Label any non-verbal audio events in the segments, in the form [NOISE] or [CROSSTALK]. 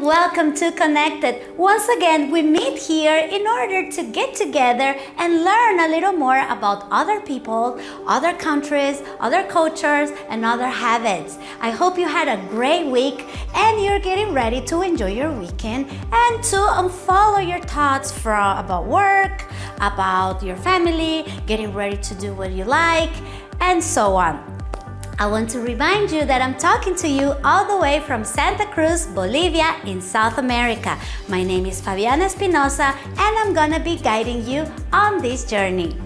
welcome to Connected. Once again, we meet here in order to get together and learn a little more about other people, other countries, other cultures, and other habits. I hope you had a great week and you're getting ready to enjoy your weekend and to unfollow your thoughts from about work, about your family, getting ready to do what you like, and so on. I want to remind you that I'm talking to you all the way from Santa Cruz, Bolivia in South America. My name is Fabiana Espinosa and I'm gonna be guiding you on this journey.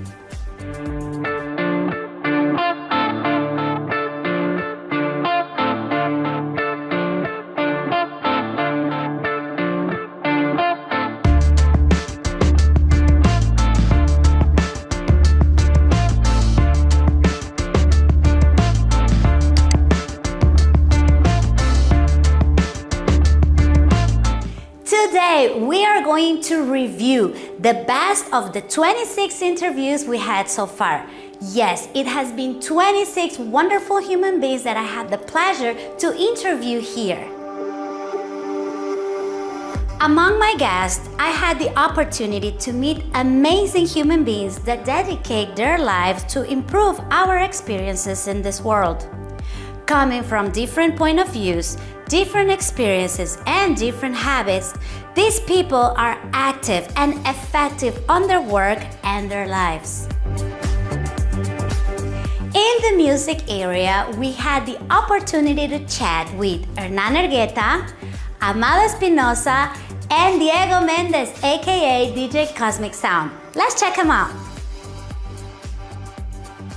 We are going to review the best of the 26 interviews we had so far. Yes, it has been 26 wonderful human beings that I had the pleasure to interview here. Among my guests, I had the opportunity to meet amazing human beings that dedicate their lives to improve our experiences in this world. Coming from different point of views, different experiences and different habits, these people are active and effective on their work and their lives. In the music area, we had the opportunity to chat with Hernan Ergueta, Amado Espinosa, and Diego Mendez, aka DJ Cosmic Sound. Let's check them out.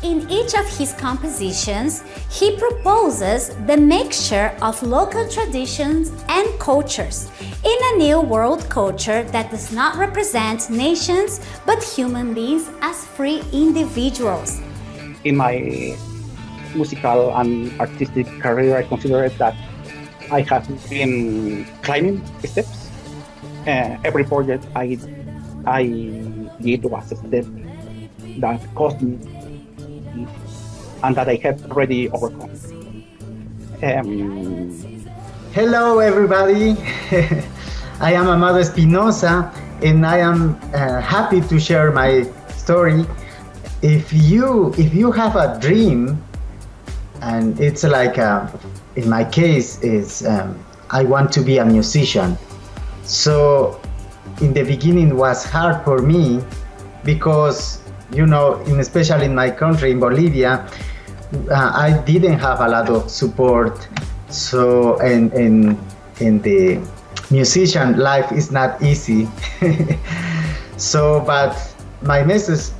In each of his compositions, he proposes the mixture of local traditions and cultures in a new world culture that does not represent nations but human beings as free individuals. In my musical and artistic career, I consider that I have been climbing steps. Uh, every project I, I did was a step that cost me and that I have already overcome. Um, Hello, everybody. [LAUGHS] I am Amado Espinosa, and I am uh, happy to share my story. If you if you have a dream, and it's like a, uh, in my case is um, I want to be a musician. So in the beginning was hard for me because you know, in, especially in my country, in Bolivia, uh, I didn't have a lot of support. So, and in in the musician life is not easy. [LAUGHS] so, but my message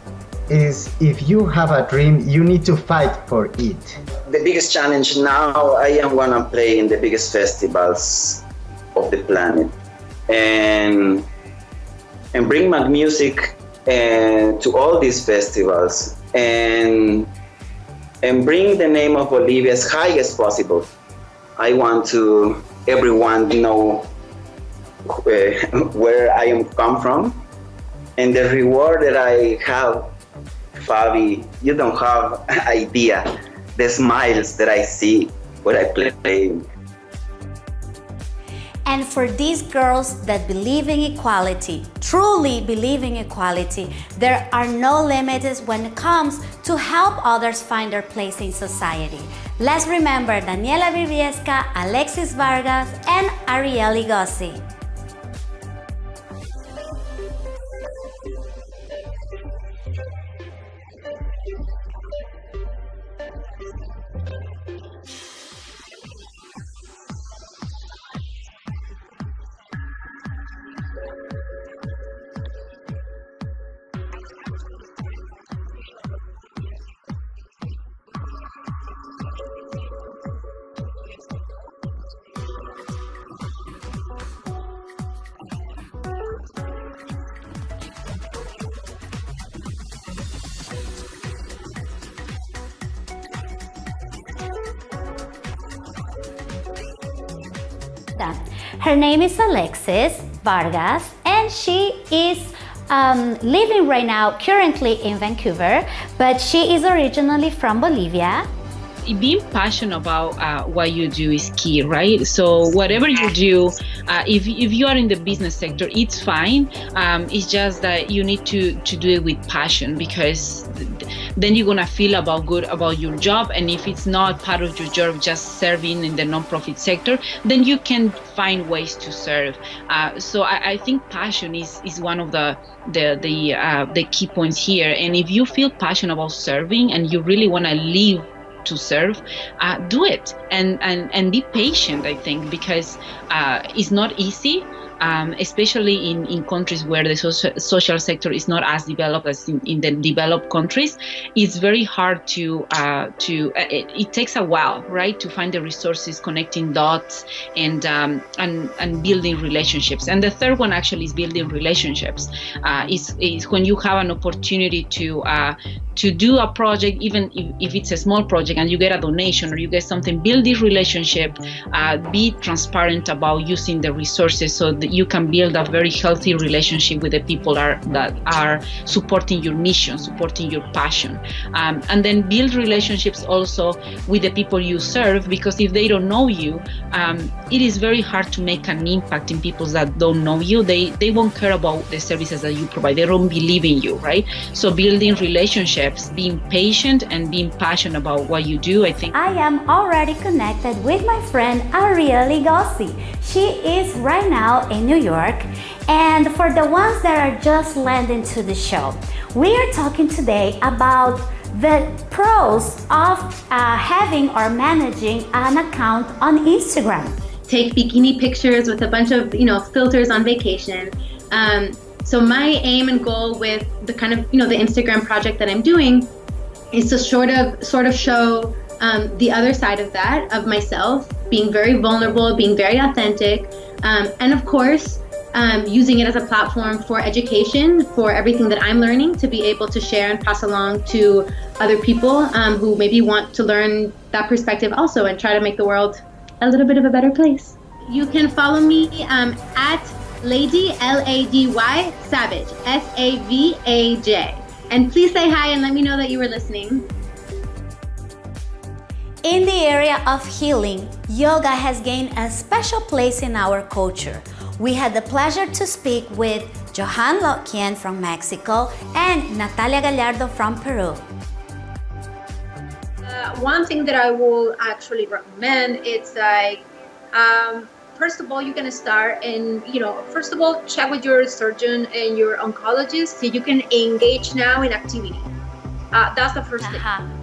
is if you have a dream, you need to fight for it. The biggest challenge now, I am gonna play in the biggest festivals of the planet, and and bring my music and to all these festivals and and bring the name of Bolivia as high as possible. I want to everyone know where, uh, [LAUGHS] where I am come from and the reward that I have, Fabi, you don't have [LAUGHS] idea the smiles that I see when I play and for these girls that believe in equality, truly believe in equality, there are no limits when it comes to help others find their place in society. Let's remember Daniela Briviesca, Alexis Vargas, and Ariel Igossi. Name is Alexis Vargas and she is um, living right now currently in Vancouver, but she is originally from Bolivia. Being passionate about uh, what you do is key, right? So whatever you do, uh, if, if you are in the business sector, it's fine. Um, it's just that you need to to do it with passion because then you're gonna feel about good about your job. And if it's not part of your job, just serving in the nonprofit sector, then you can find ways to serve. Uh, so I, I, think passion is is one of the the the uh, the key points here. And if you feel passionate about serving and you really want to live to serve, uh, do it and, and, and be patient, I think, because uh, it's not easy um, especially in, in countries where the social, social sector is not as developed as in, in the developed countries, it's very hard to uh, to uh, it, it, takes a while, right, to find the resources, connecting dots, and um, and and building relationships. And the third one actually is building relationships. Uh, is is when you have an opportunity to uh, to do a project, even if, if, it's a small project and you get a donation or you get something, build this relationship, uh, be transparent about using the resources so that you can build a very healthy relationship with the people are, that are supporting your mission, supporting your passion. Um, and then build relationships also with the people you serve because if they don't know you, um, it is very hard to make an impact in people that don't know you. They, they won't care about the services that you provide. They don't believe in you, right? So building relationships being patient and being passionate about what you do, I think. I am already connected with my friend Ariel Ligossi. She is right now in New York. And for the ones that are just landing to the show, we are talking today about the pros of uh, having or managing an account on Instagram. Take bikini pictures with a bunch of you know filters on vacation. Um, so my aim and goal with the kind of you know the Instagram project that I'm doing is to sort of sort of show um, the other side of that of myself, being very vulnerable, being very authentic, um, and of course um, using it as a platform for education for everything that I'm learning to be able to share and pass along to other people um, who maybe want to learn that perspective also and try to make the world a little bit of a better place. You can follow me um, at Lady, L A D Y, Savage, S A V A J. And please say hi and let me know that you were listening. In the area of healing, yoga has gained a special place in our culture. We had the pleasure to speak with Johan Lokian from Mexico and Natalia Gallardo from Peru. Uh, one thing that I will actually recommend it's like um, first of all you're going to start and you know first of all check with your surgeon and your oncologist so you can engage now in activity uh, that's the 1st uh-huh. thing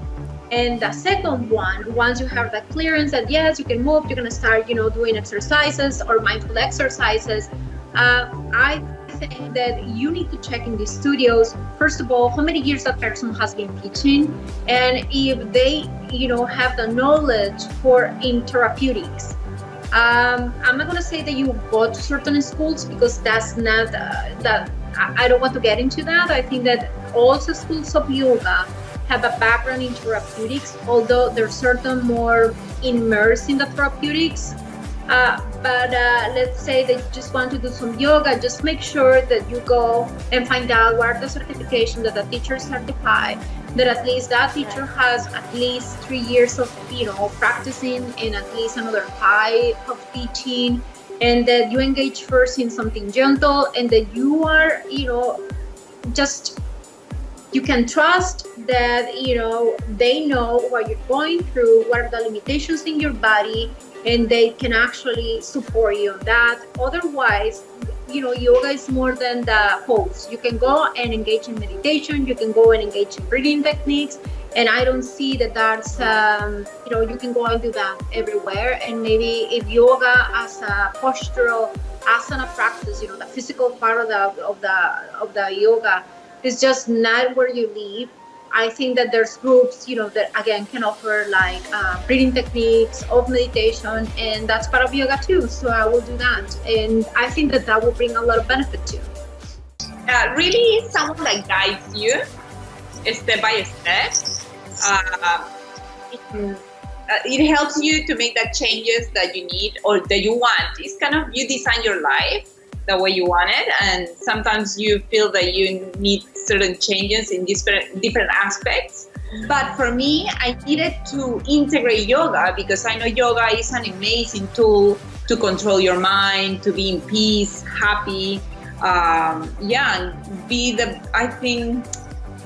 and the second one once you have that clearance that yes you can move you're going to start you know doing exercises or mindful exercises uh, i think that you need to check in the studios first of all how many years that person has been teaching and if they you know have the knowledge for in therapeutics um, I'm not gonna say that you go to certain schools because that's not uh, that. I, I don't want to get into that. I think that also schools of yoga have a background in therapeutics, although they're certain more immersed in the therapeutics. Uh, but uh, let's say you just want to do some yoga, just make sure that you go and find out what are the certifications that the teachers certify that at least that teacher has at least three years of you know practicing and at least another five of teaching and that you engage first in something gentle and that you are you know just you can trust that you know they know what you're going through what are the limitations in your body and they can actually support you on that otherwise you know, yoga is more than the pose. You can go and engage in meditation. You can go and engage in breathing techniques. And I don't see that that's, um, you know, you can go and do that everywhere. And maybe if yoga as a postural asana practice, you know, the physical part of the of the of the yoga is just not where you live I think that there's groups, you know, that again can offer like uh, breathing techniques of meditation, and that's part of yoga too. So I will do that, and I think that that will bring a lot of benefit too. Uh, really, someone that guides you step by step. Uh, it, uh, it helps you to make the changes that you need or that you want. It's kind of you design your life the way you want it, and sometimes you feel that you need certain changes in different different aspects. But for me, I needed to integrate yoga because I know yoga is an amazing tool to control your mind, to be in peace, happy. Um, yeah, be the, I think,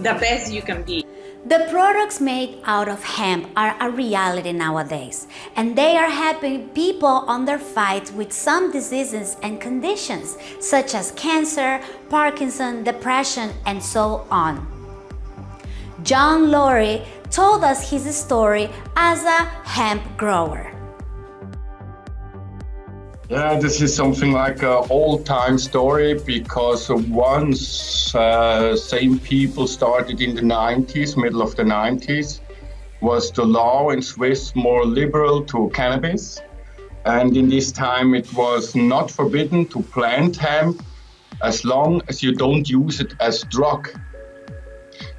the best you can be. The products made out of hemp are a reality nowadays, and they are helping people on their fight with some diseases and conditions, such as cancer, Parkinson, depression, and so on. John Laurie told us his story as a hemp grower. Yeah, this is something like an old-time story because once uh, same people started in the 90s, middle of the 90s, was the law in Swiss more liberal to cannabis. And in this time it was not forbidden to plant hemp as long as you don't use it as drug.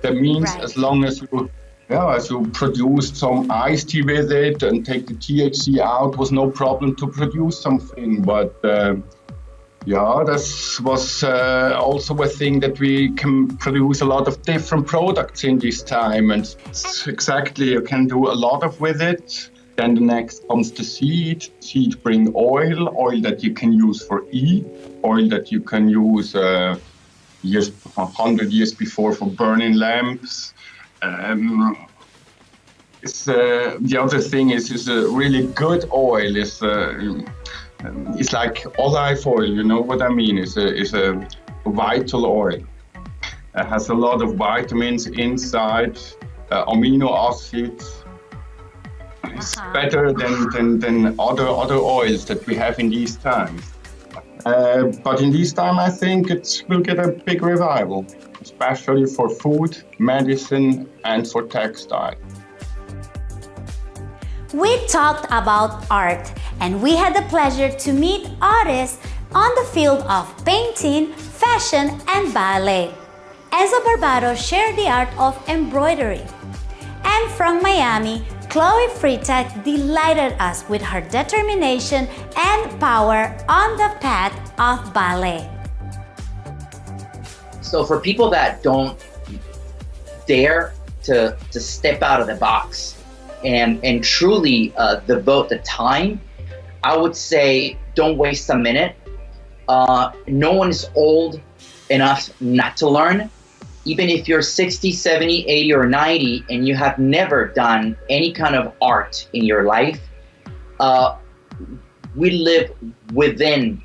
That means Right. as long as you yeah, as you produced some iced tea with it and take the THC out was no problem to produce something. But uh, yeah, this was uh, also a thing that we can produce a lot of different products in this time, and exactly you can do a lot of with it. Then the next comes the seed. Seed bring oil, oil that you can use for E, oil that you can use uh, years, hundred years before for burning lamps. Um, it's, uh, the other thing is, is a really good oil is uh, um, it's like olive oil. You know what I mean? It's a, it's a vital oil. It has a lot of vitamins inside, uh, amino acids. It's Uh-huh. better than, than, than other other oils that we have in these times. Uh, but in this time, I think it will get a big revival, especially for food, medicine, and for textile. We talked about art and we had the pleasure to meet artists on the field of painting, fashion, and ballet. Enzo Barbado shared the art of embroidery. And from Miami, Chloe Freitag delighted us with her determination and power on the path of ballet. So for people that don't dare to to step out of the box and and truly uh, devote the time, I would say don't waste a minute. Uh, no one is old enough not to learn. Even if you're 60, 70, 80, or 90 and you have never done any kind of art in your life, uh, we live within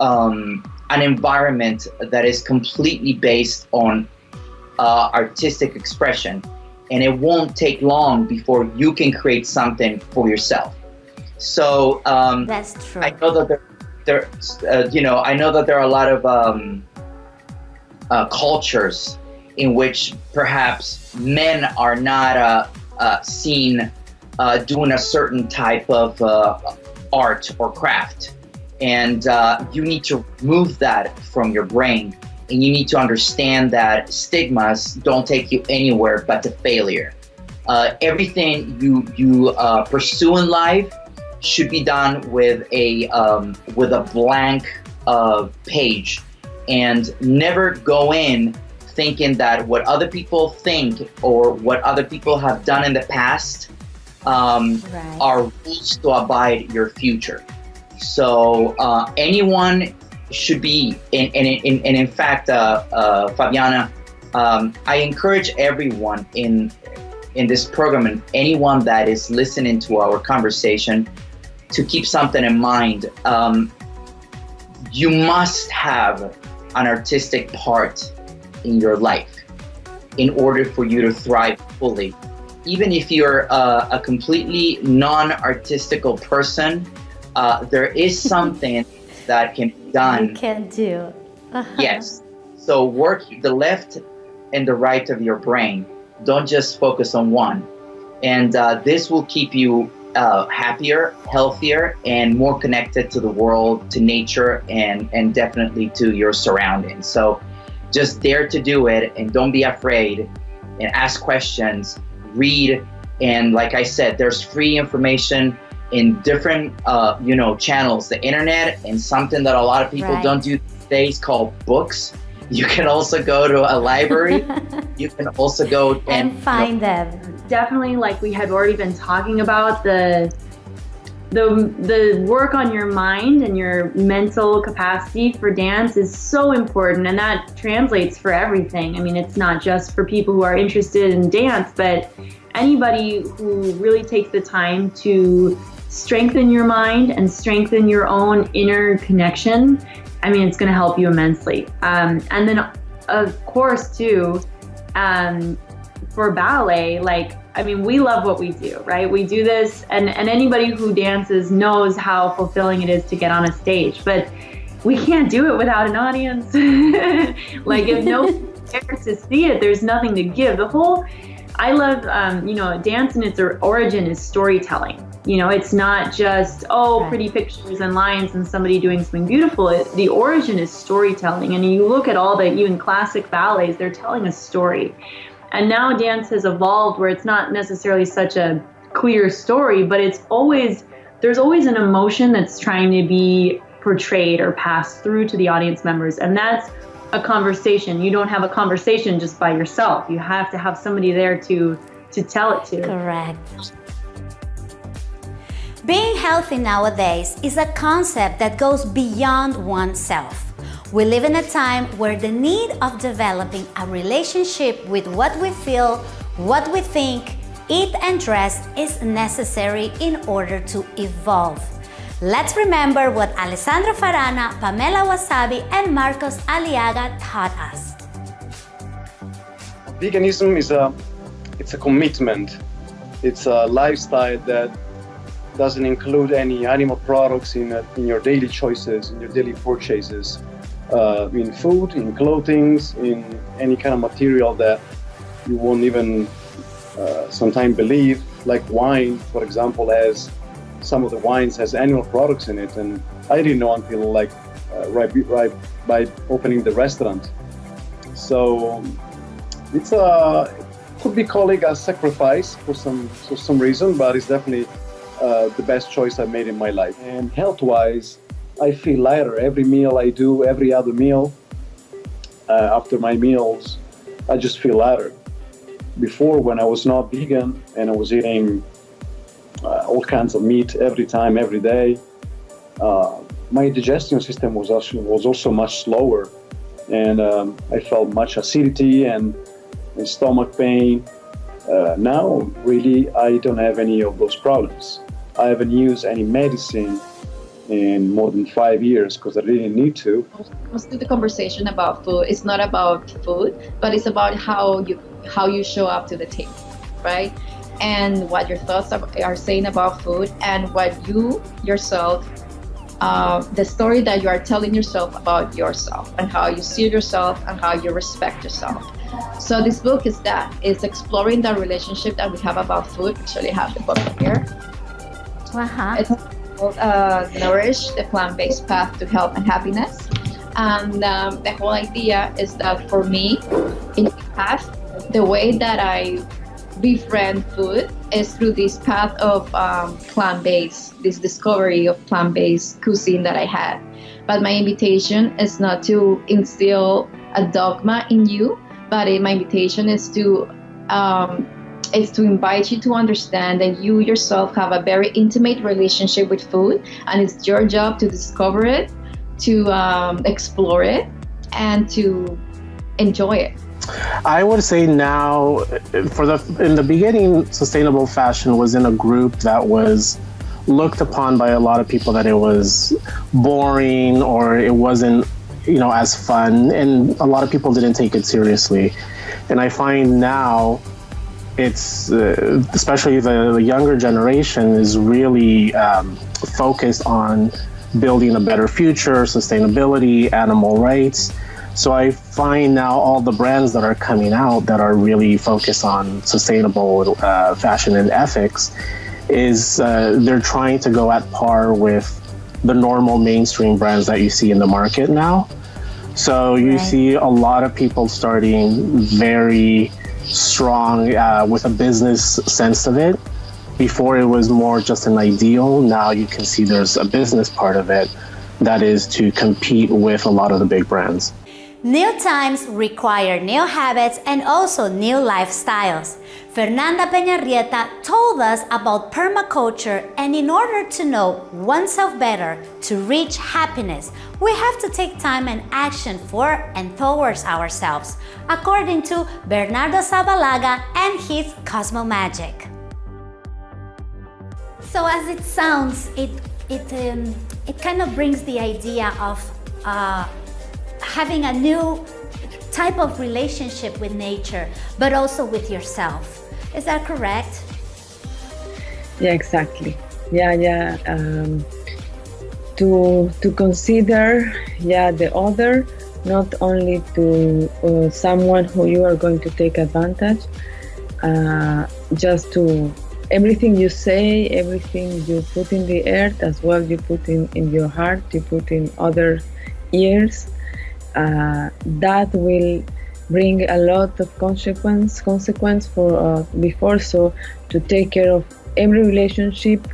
um, an environment that is completely based on uh, artistic expression, and it won't take long before you can create something for yourself. So um, That's true. I know that there, there uh, you know, I know that there are a lot of um, uh, cultures in which perhaps men are not uh, uh, seen uh, doing a certain type of uh, art or craft. And uh, you need to remove that from your brain. And you need to understand that stigmas don't take you anywhere but to failure. Uh, everything you you uh, pursue in life should be done with a um, with a blank uh, page, and never go in thinking that what other people think or what other people have done in the past um, Right. are rules to abide your future. So uh, anyone should be, and, and, and, and in fact, uh, uh, Fabiana, um, I encourage everyone in in this program and anyone that is listening to our conversation to keep something in mind. Um, you must have an artistic part in your life in order for you to thrive fully. Even if you're uh, a completely non-artistical person, uh, there is [LAUGHS] something that can be done. You can do. Uh-huh. Yes. So work the left and the right of your brain. Don't just focus on one. And uh, this will keep you uh, happier, healthier, and more connected to the world, to nature, and, and definitely to your surroundings. So just dare to do it and don't be afraid and ask questions, read. And like I said, there's free information in different, uh, you know, channels, the internet, and something that a lot of people Right. don't do these days called books. [LAUGHS] You can also go to a library. [LAUGHS] you can also go and, and find you know, them. Definitely, like we had already been talking about the the the work on your mind and your mental capacity for dance is so important and that translates for everything. I mean, it's not just for people who are interested in dance, but anybody who really takes the time to strengthen your mind and strengthen your own inner connection. I mean, it's going to help you immensely. Um, and then, of course, too, um, for ballet, like I mean, we love what we do, right? We do this, and, and anybody who dances knows how fulfilling it is to get on a stage. But we can't do it without an audience. [LAUGHS] like, if no one [LAUGHS] cares to see it, there's nothing to give. The whole, I love, um, you know, dance and its origin is storytelling. You know, it's not just, oh, pretty pictures and lines and somebody doing something beautiful. It, the origin is storytelling. And you look at all the, even classic ballets, they're telling a story. And now dance has evolved where it's not necessarily such a clear story, but it's always, there's always an emotion that's trying to be portrayed or passed through to the audience members. And that's a conversation. You don't have a conversation just by yourself. You have to have somebody there to to tell it to. Correct. Being healthy nowadays is a concept that goes beyond oneself. We live in a time where the need of developing a relationship with what we feel, what we think, eat and dress is necessary in order to evolve. Let's remember what Alessandro Farana, Pamela Wasabi, and Marcos Aliaga taught us. Veganism is a, it's a commitment. It's a lifestyle that doesn't include any animal products in, in your daily choices, in your daily purchases uh, in food, in clothing, in any kind of material that you won't even uh, sometimes believe, like wine, for example, has some of the wines has animal products in it, and I didn't know until like uh, right, right by opening the restaurant. So it's a could be called a sacrifice for some for some reason, but it's definitely uh, the best choice I made in my life. And health-wise, I feel lighter every meal I do, every other meal. Uh, after my meals, I just feel lighter. Before, when I was not vegan and I was eating uh, all kinds of meat every time, every day, uh, my digestion system was also, was also much slower, and um, I felt much acidity and, and stomach pain. Uh, now, really, I don't have any of those problems. I haven't used any medicine in more than five years because I didn't need to. Mostly the conversation about food is not about food, but it's about how you how you show up to the table, right? And what your thoughts are, are saying about food and what you yourself, uh, the story that you are telling yourself about yourself and how you see yourself and how you respect yourself. So this book is that, it's exploring the relationship that we have about food. Actually, I have the book here. Uh-huh. It's called uh, Nourish, the plant-based path to health and happiness. And um, the whole idea is that for me, in the past, the way that I befriend food is through this path of um, plant-based, this discovery of plant-based cuisine that I had. But my invitation is not to instill a dogma in you, but my invitation is to um, is to invite you to understand that you yourself have a very intimate relationship with food, and it's your job to discover it, to um, explore it, and to enjoy it. I would say now, for the in the beginning, sustainable fashion was in a group that was looked upon by a lot of people that it was boring or it wasn't you know as fun and a lot of people didn't take it seriously and i find now it's uh, especially the, the, younger generation is really um, focused on building a better future, sustainability, animal rights. So I find now all the brands that are coming out that are really focused on sustainable uh, fashion and ethics is uh, they're trying to go at par with the normal mainstream brands that you see in the market now. So you right. see a lot of people starting very strong uh, with a business sense of it. Before it was more just an ideal. Now you can see there's a business part of it that is to compete with a lot of the big brands. New times require new habits and also new lifestyles. Fernanda Peñarrieta told us about permaculture and in order to know oneself better, to reach happiness, we have to take time and action for and towards ourselves, according to Bernardo Zabalaga and his Cosmo Magic. So as it sounds, it, it, um, it kind of brings the idea of uh, having a new type of relationship with nature, but also with yourself. Is that correct? Yeah, exactly. Yeah, yeah. Um, to to consider, yeah, the other, not only to uh, someone who you are going to take advantage, uh, just to everything you say, everything you put in the earth, as well you put in in your heart, you put in other ears uh, that will bring a lot of consequence consequence for uh, before. So to take care of every relationship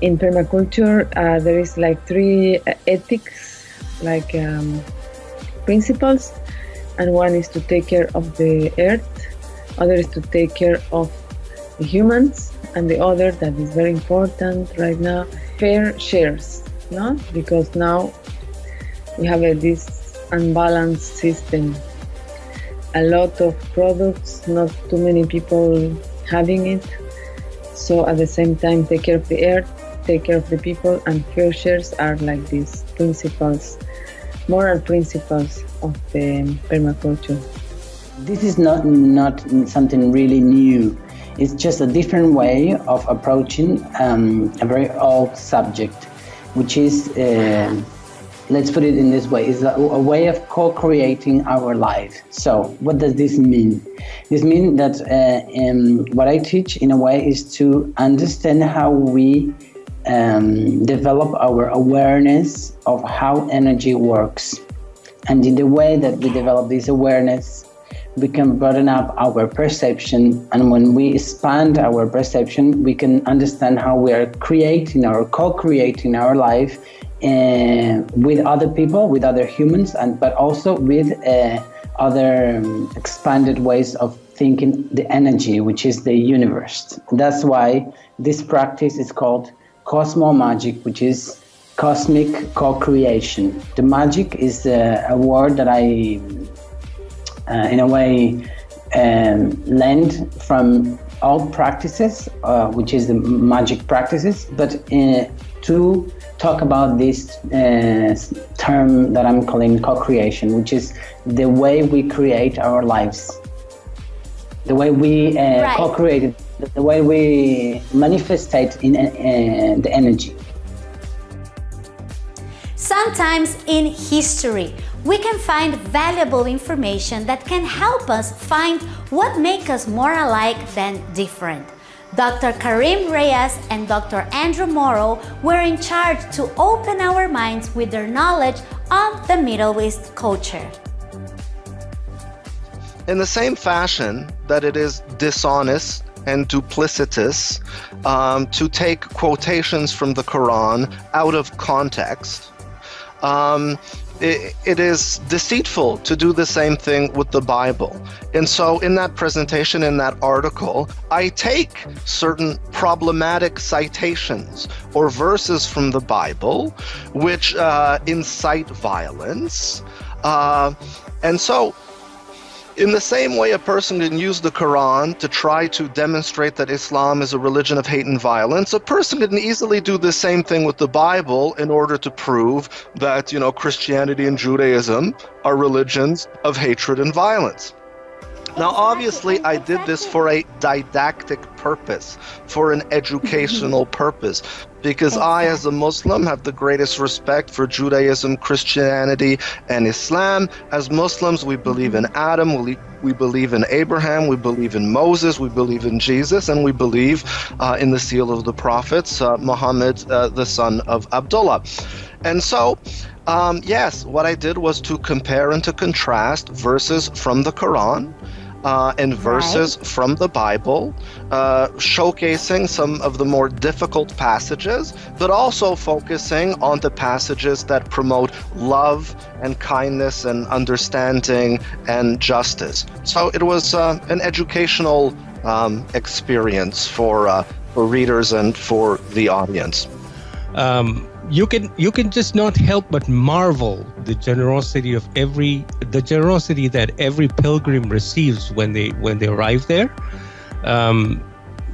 in permaculture uh, there is like three uh, ethics like um, principles. And one is to take care of the earth other is to take care of the humans and the other that is very important right now fair shares no? Because now we have a, this unbalanced system. A lot of products, not too many people having it. So at the same time, take care of the earth, take care of the people, and shares are like these principles, moral principles of the permaculture. This is not not something really new. It's just a different way of approaching um, a very old subject, which is uh, let's put it in this way, is a, a way of co-creating our life. So what does this mean? This means that uh, um, what I teach in a way is to understand how we um, develop our awareness of how energy works. And in the way that we develop this awareness, we can broaden up our perception. And when we expand our perception, we can understand how we are creating or co-creating our life uh, with other people, with other humans, and but also with uh, other um, expanded ways of thinking the energy, which is the universe. That's why this practice is called Cosmo Magic, which is cosmic co-creation. The magic is uh, a word that I, uh, in a way, um, lend from all practices, uh, which is the magic practices, but uh, to talk about this uh, term that I'm calling co-creation, which is the way we create our lives, the way we uh, right. co-create the way we manifestate in uh, the energy. Sometimes in history, we can find valuable information that can help us find what makes us more alike than different. Dr. Karim Reyes and Dr. Andrew Morrow were in charge to open our minds with their knowledge of the Middle East culture. In the same fashion that it is dishonest and duplicitous um, to take quotations from the Quran out of context, um, it, it is deceitful to do the same thing with the Bible. And so, in that presentation, in that article, I take certain problematic citations or verses from the Bible which uh, incite violence. Uh, and so, in the same way, a person can use the Quran to try to demonstrate that Islam is a religion of hate and violence, a person can easily do the same thing with the Bible in order to prove that, you know, Christianity and Judaism are religions of hatred and violence. Now, obviously, I did this for a didactic purpose, for an educational [LAUGHS] purpose, because I, as a Muslim, have the greatest respect for Judaism, Christianity, and Islam. As Muslims, we believe in Adam, we, we believe in Abraham, we believe in Moses, we believe in Jesus, and we believe uh, in the seal of the prophets, uh, Muhammad, uh, the son of Abdullah. And so, um, yes, what I did was to compare and to contrast verses from the Quran uh, and verses right. from the Bible, uh, showcasing some of the more difficult passages, but also focusing on the passages that promote love and kindness and understanding and justice. So it was uh, an educational um, experience for uh, for readers and for the audience. Um, you can you can just not help but marvel the generosity of every the generosity that every pilgrim receives when they when they arrive there. Um,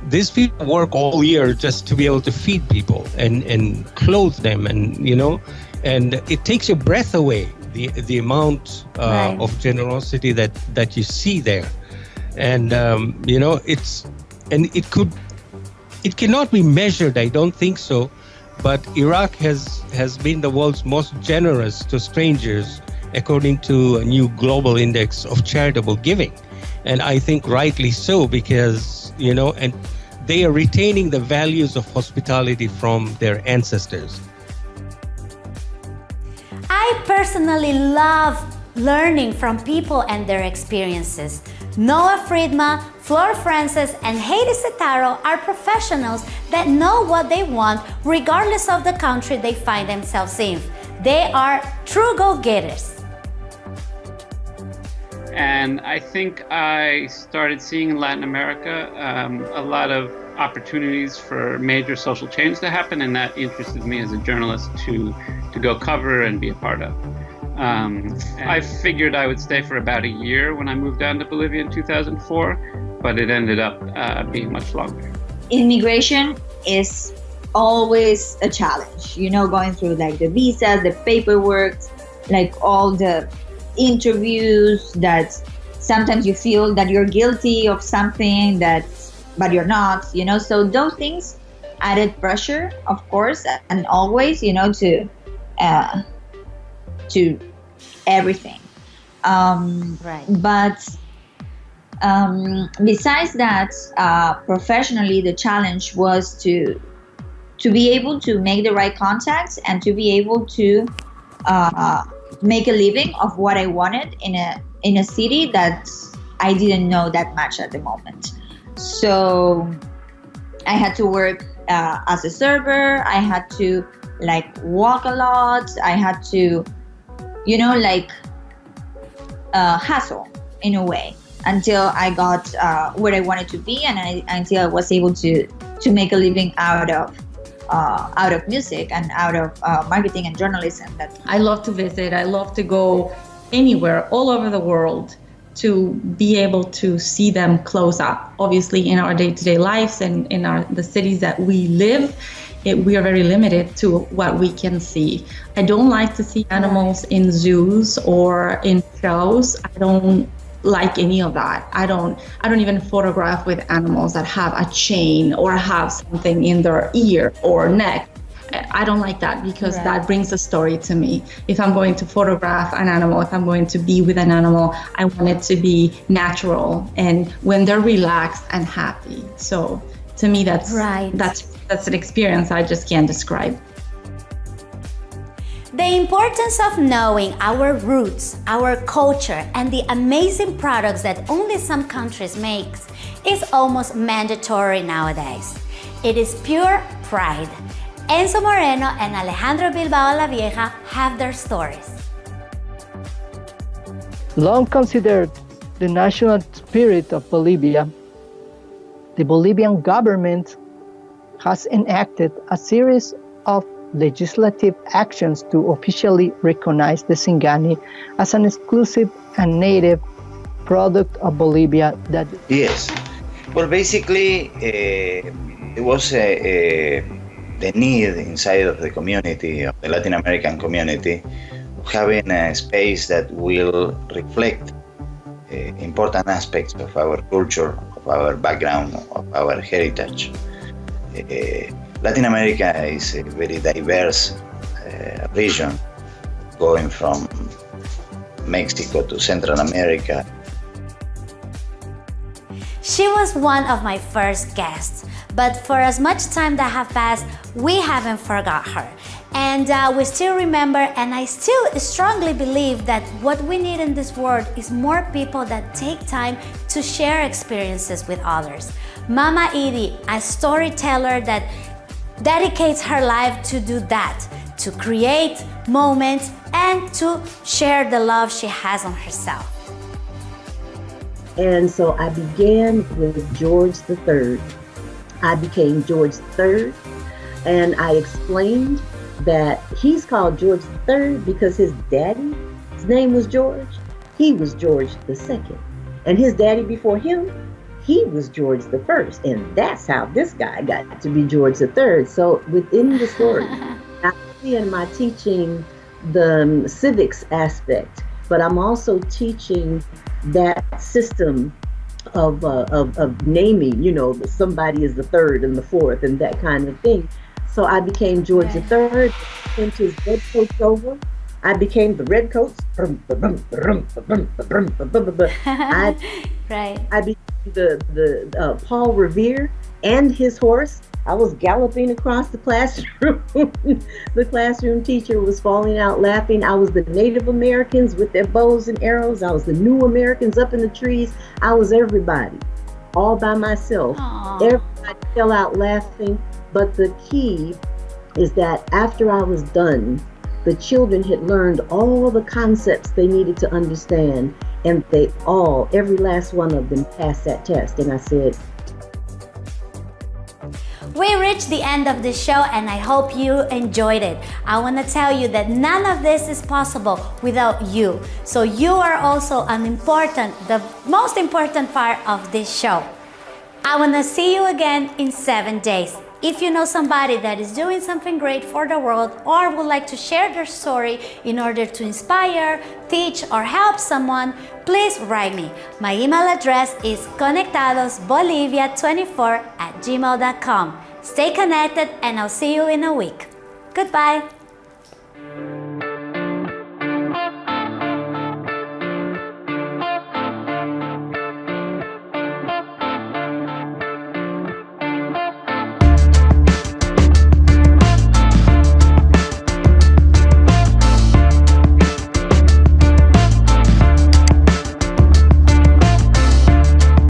these people work all year just to be able to feed people and and clothe them and you know and it takes your breath away the the amount uh, right. of generosity that that you see there and um, you know it's and it could it cannot be measured i don't think so but Iraq has, has been the world's most generous to strangers according to a new global index of charitable giving. And I think rightly so because, you know, and they are retaining the values of hospitality from their ancestors. I personally love learning from people and their experiences. Noah Friedman, Flor Francis, and Heidi Setaro are professionals that know what they want regardless of the country they find themselves in. They are true go-getters. And I think I started seeing in Latin America um, a lot of opportunities for major social change to happen, and that interested me as a journalist to, to go cover and be a part of. Um, I figured I would stay for about a year when I moved down to Bolivia in 2004, but it ended up uh, being much longer. Immigration is always a challenge, you know, going through like the visas, the paperwork, like all the interviews that sometimes you feel that you're guilty of something that but you're not you know so those things added pressure of course and always you know to uh, to everything. Um, right. But um, besides that, uh, professionally, the challenge was to to be able to make the right contacts and to be able to uh, make a living of what I wanted in a in a city that I didn't know that much at the moment. So I had to work uh, as a server. I had to like walk a lot. I had to you know, like uh, hustle in a way until I got uh, where I wanted to be and I, until I was able to to make a living out of uh, out of music and out of uh, marketing and journalism. That I love to visit. I love to go anywhere, all over the world, to be able to see them close up. Obviously, in our day-to-day lives and in our the cities that we live, it, we are very limited to what we can see. I don't like to see animals in zoos or in shows. I don't like any of that. I don't I don't even photograph with animals that have a chain or have something in their ear or neck. I don't like that because right. that brings a story to me. If I'm going to photograph an animal, if I'm going to be with an animal, I want it to be natural and when they're relaxed and happy. So to me that's right. that's that's an experience I just can't describe. The importance of knowing our roots, our culture, and the amazing products that only some countries make is almost mandatory nowadays. It is pure pride. Enzo Moreno and Alejandro Bilbao La Vieja have their stories. Long considered the national spirit of Bolivia, the Bolivian government has enacted a series of legislative actions to officially recognize the Singani as an exclusive and native product of Bolivia that yes. Well basically uh, it was a, a, the need inside of the community of the Latin American community having a space that will reflect uh, important aspects of our culture of our background of our heritage. Uh, Latin America is a very diverse uh, region, going from Mexico to Central America. She was one of my first guests, but for as much time that have passed, we haven't forgot her. And uh, we still remember, and I still strongly believe that what we need in this world is more people that take time to share experiences with others. Mama Edie, a storyteller that dedicates her life to do that, to create moments and to share the love she has on herself. And so I began with George III. I became George III, and I explained that he's called George III because his daddy, his name was George. He was George II. And his daddy before him, he was George the First. And that's how this guy got to be George III. So within the story, [LAUGHS] not only am I teaching the um, civics aspect, but I'm also teaching that system of, uh, of, of naming, you know, somebody is the third and the fourth and that kind of thing. So I became George the Third, sent his red coats over. I became the red coats. I, right. I became the, the uh, Paul Revere and his horse. I was galloping across the classroom. [LAUGHS] the classroom teacher was falling out laughing. I was the Native Americans with their bows and arrows. I was the new Americans up in the trees. I was everybody, all by myself. Aww. Everybody fell out laughing. But the key is that after I was done, the children had learned all the concepts they needed to understand, and they all, every last one of them, passed that test. And I said, we reached the end of the show and I hope you enjoyed it. I want to tell you that none of this is possible without you. So you are also an important, the most important part of this show. I want to see you again in seven days. If you know somebody that is doing something great for the world or would like to share their story in order to inspire, teach, or help someone, please write me. My email address is conectadosbolivia24 at gmail.com. Stay connected and I'll see you in a week. Goodbye.